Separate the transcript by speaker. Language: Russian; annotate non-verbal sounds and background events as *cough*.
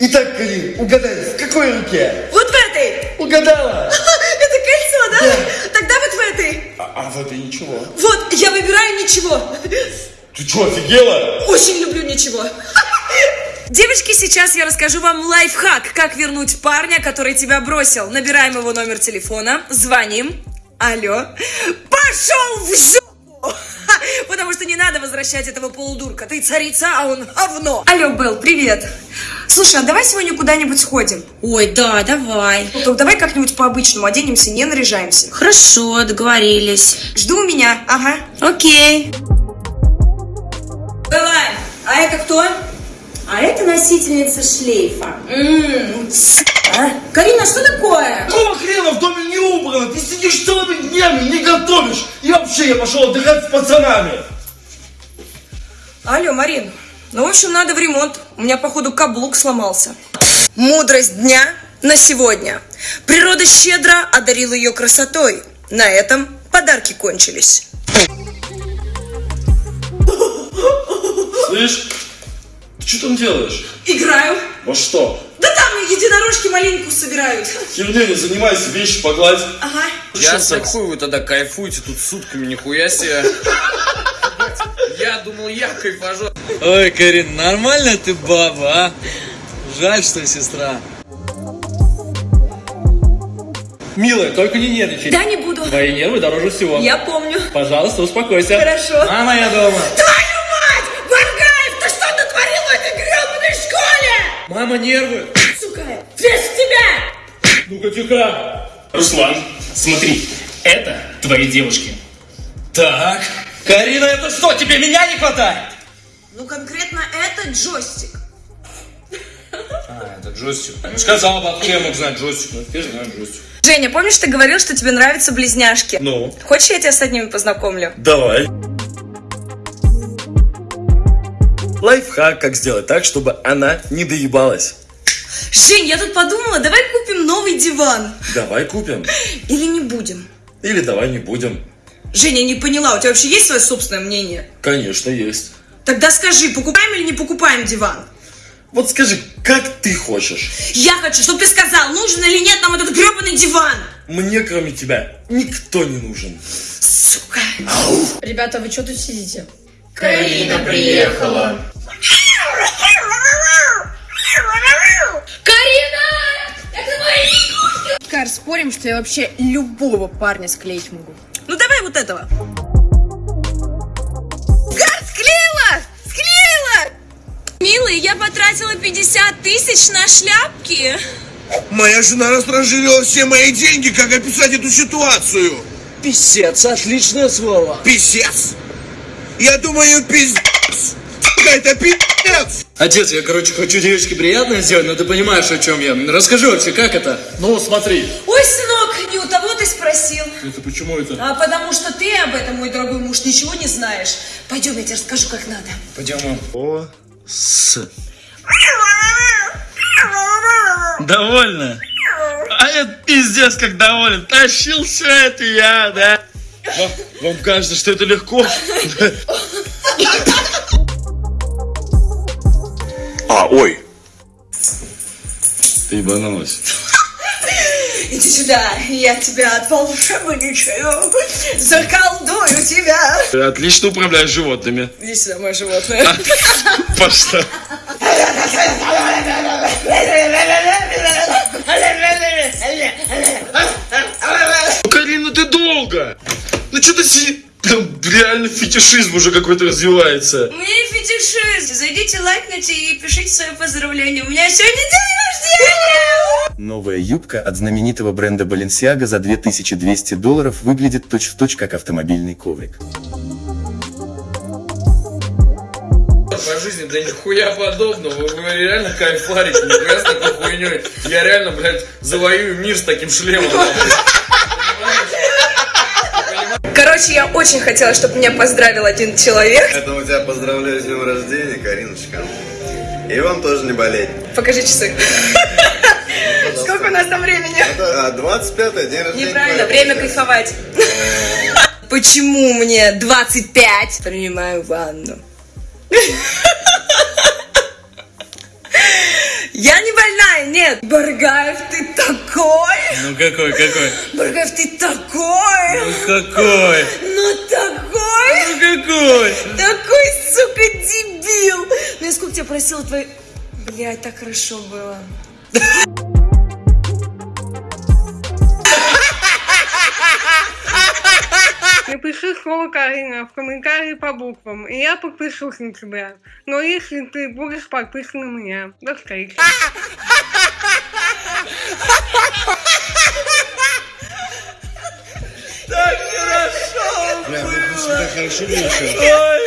Speaker 1: Итак, Карин, угадай, в какой руке?
Speaker 2: Вот в этой!
Speaker 1: Угадала! *laughs*
Speaker 2: Это кольцо, да?
Speaker 1: Да.
Speaker 2: Тогда вот в этой.
Speaker 1: А, а в этой ничего.
Speaker 2: Вот, я выбираю ничего.
Speaker 1: Ты что, офигела?
Speaker 2: Очень люблю ничего. *laughs* Девочки, сейчас я расскажу вам лайфхак, как вернуть парня, который тебя бросил. Набираем его номер телефона, звоним. Алло. Пошел в жопу! *laughs* Потому что не надо возвращать этого полудурка. Ты царица, а он говно. Алло, Белл, привет. Слушай, а давай сегодня куда-нибудь сходим?
Speaker 3: Ой, да, давай.
Speaker 2: Ну, так давай как-нибудь по-обычному оденемся, не наряжаемся.
Speaker 3: Хорошо, договорились.
Speaker 2: Жду меня, ага.
Speaker 3: Окей.
Speaker 2: Белла, а это кто?
Speaker 3: А это носительница шлейфа.
Speaker 2: Ммм, а? Карина, что такое?
Speaker 1: Какого хрена в доме не убрано? Ты сидишь целыми днями, не готовишь. И вообще я пошел отдыхать с пацанами.
Speaker 2: Алло, Марин. Ну, в общем, надо в ремонт. У меня, походу, каблук сломался. Мудрость дня на сегодня. Природа щедро одарила ее красотой. На этом подарки кончились.
Speaker 1: Слышь, ты что там делаешь?
Speaker 2: Играю.
Speaker 1: Во что?
Speaker 2: Да там единорожки малинку собирают.
Speaker 1: Херня не занимайся, вещи погладь.
Speaker 2: Ага.
Speaker 4: Я
Speaker 1: Что,
Speaker 4: хуй вы тогда кайфуете тут сутками, нихуя себе. Я думал, я кайфажу.
Speaker 5: Ой, Карин, нормально ты баба, а? Жаль, что сестра. Милая, только не нервничай.
Speaker 2: Да, не буду.
Speaker 5: Твои нервы дороже всего.
Speaker 2: Я помню.
Speaker 5: Пожалуйста, успокойся.
Speaker 2: Хорошо.
Speaker 5: Мама, я дома.
Speaker 2: Твою мать! Варгаев, ты что натворил в этой гребаной школе?
Speaker 5: Мама, нервы.
Speaker 2: Сука, весь в тебя!
Speaker 5: Ну-ка, тихо.
Speaker 6: Руслан, смотри, это твои девушки.
Speaker 5: Так. Карина, это что, тебе меня не хватает?
Speaker 2: Ну, конкретно это джойстик.
Speaker 4: А, это джойстик. Ну, сказал бы, откуда я мог знать джойстик? Ну, теперь знаю джойстик.
Speaker 2: Женя, помнишь, ты говорил, что тебе нравятся близняшки?
Speaker 1: Ну?
Speaker 2: Хочешь, я тебя с одними познакомлю?
Speaker 1: Давай. Лайфхак, как сделать так, чтобы она не доебалась.
Speaker 2: Жень, я тут подумала, давай купим новый диван.
Speaker 1: Давай купим.
Speaker 2: Или не будем?
Speaker 1: Или давай не будем.
Speaker 2: Женя, не поняла, у тебя вообще есть свое собственное мнение?
Speaker 1: Конечно, есть.
Speaker 2: Тогда скажи, покупаем или не покупаем диван?
Speaker 1: Вот скажи, как ты хочешь?
Speaker 2: Я хочу, чтобы ты сказал, нужен или нет нам этот гребаный диван.
Speaker 1: Мне, кроме тебя, никто не нужен.
Speaker 2: Сука.
Speaker 3: Ребята, вы что тут сидите?
Speaker 6: Карина приехала.
Speaker 3: Кар, спорим, что я вообще любого парня склеить могу.
Speaker 2: Ну давай вот этого. Гар, склеила! Склеила! Милый, я потратила 50 тысяч на шляпки.
Speaker 7: Моя жена растранжирила все мои деньги, как описать эту ситуацию?
Speaker 5: Писец, отличное слово.
Speaker 7: Писец. Я думаю, пиздец. Это пиздец.
Speaker 5: Отец, я, короче, хочу девочке приятное сделать, но ты понимаешь, о чем я. Расскажи вообще, как это?
Speaker 1: Ну, смотри.
Speaker 2: Ой, сынок, не у того ты спросил.
Speaker 1: Это почему это?
Speaker 2: А потому что ты об этом, мой дорогой муж, ничего не знаешь. Пойдем, я тебе расскажу, как надо.
Speaker 4: Пойдем.
Speaker 1: О, с.
Speaker 8: Довольно? А это пиздец как доволен. Тащил все это я, да? Вам, вам кажется, что это легко?
Speaker 1: А, ой. Ты ебанулась.
Speaker 2: Иди сюда, я тебя отволшебничаю, заколдую тебя.
Speaker 8: Ты отлично управляешь животными.
Speaker 2: Иди сюда, мое животное. *laughs*
Speaker 8: Пошла. Ну, Карина, ты долго. Ну, что-то си... Прям реально фетишизм уже какой-то развивается.
Speaker 2: У меня фетишист. Зайдите, лайкните и пишите свои поздравления. У меня сегодня день рождения!
Speaker 9: Новая юбка от знаменитого бренда Balenciaga за 2200 долларов выглядит точь-в-точь как автомобильный коврик.
Speaker 4: По жизни, да нихуя подобного. Вы, вы реально кайфарите, нихуя с такой хуйней. Я реально, блядь, завоюю мир с таким шлемом.
Speaker 2: Короче, я очень хотела, чтобы меня поздравил один человек.
Speaker 10: Поэтому тебя поздравляю с днем рождения, Кариночка. И вам тоже не болеть.
Speaker 2: Покажи часы. У нас там времени?
Speaker 10: А, 25 день рождения.
Speaker 2: Неправильно, время кайфовать. Почему мне 25? Принимаю ванну. Я не больная, нет. Баргаев, ты такой.
Speaker 5: Ну какой, какой?
Speaker 2: Баргаев, ты такой.
Speaker 5: Ну какой?
Speaker 2: Ну такой.
Speaker 5: Ну какой?
Speaker 2: Такой, сука, дебил. Ну я сколько тебя просила твои... Блядь, так хорошо было.
Speaker 11: Слово Карина в комментарии по буквам, и я подпишусь на тебя. Но если ты будешь подписан на меня, до встречи.
Speaker 7: Бля, ну, так хорошо.
Speaker 8: Ой,